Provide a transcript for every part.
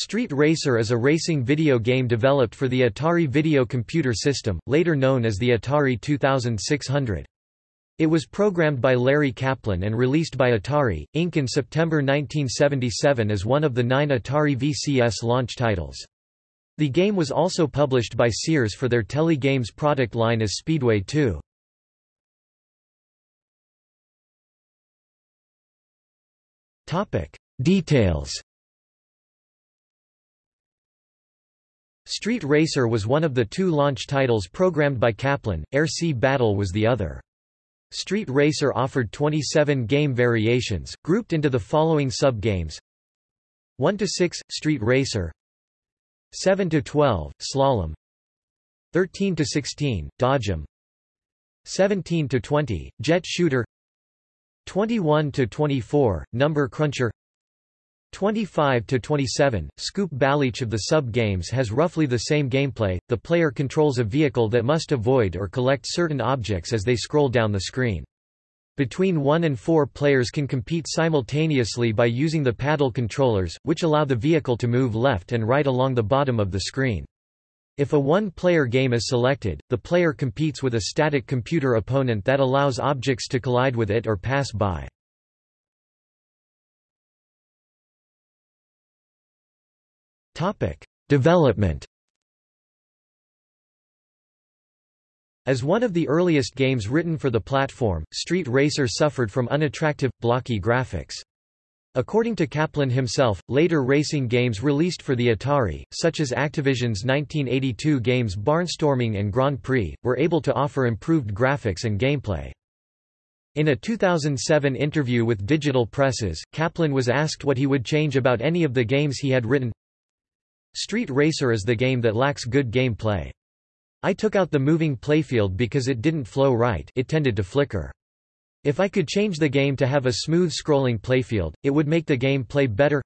Street Racer is a racing video game developed for the Atari Video Computer System, later known as the Atari 2600. It was programmed by Larry Kaplan and released by Atari, Inc. in September 1977 as one of the nine Atari VCS launch titles. The game was also published by Sears for their Tele-Games product line as Speedway 2. Details Street Racer was one of the two launch titles programmed by Kaplan, Air Sea Battle was the other. Street Racer offered 27 game variations, grouped into the following sub-games. 1–6, Street Racer. 7–12, Slalom. 13–16, Dodgem. 17–20, Jet Shooter. 21–24, Number Cruncher 25 to 27, Scoop Ball. Each of the sub-games has roughly the same gameplay, the player controls a vehicle that must avoid or collect certain objects as they scroll down the screen. Between one and four players can compete simultaneously by using the paddle controllers, which allow the vehicle to move left and right along the bottom of the screen. If a one-player game is selected, the player competes with a static computer opponent that allows objects to collide with it or pass by. Development As one of the earliest games written for the platform, Street Racer suffered from unattractive, blocky graphics. According to Kaplan himself, later racing games released for the Atari, such as Activision's 1982 games Barnstorming and Grand Prix, were able to offer improved graphics and gameplay. In a 2007 interview with Digital Presses, Kaplan was asked what he would change about any of the games he had written. Street Racer is the game that lacks good game play. I took out the moving playfield because it didn't flow right it tended to flicker. If I could change the game to have a smooth scrolling playfield, it would make the game play better.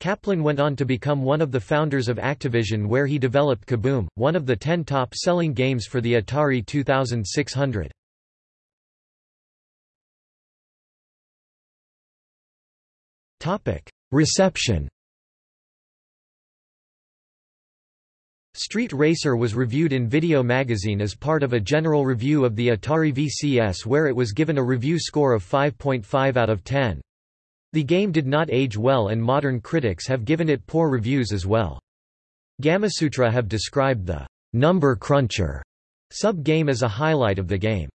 Kaplan went on to become one of the founders of Activision where he developed Kaboom, one of the 10 top-selling games for the Atari 2600. Reception Street Racer was reviewed in Video Magazine as part of a general review of the Atari VCS where it was given a review score of 5.5 out of 10. The game did not age well and modern critics have given it poor reviews as well. Gamasutra have described the number cruncher sub-game as a highlight of the game.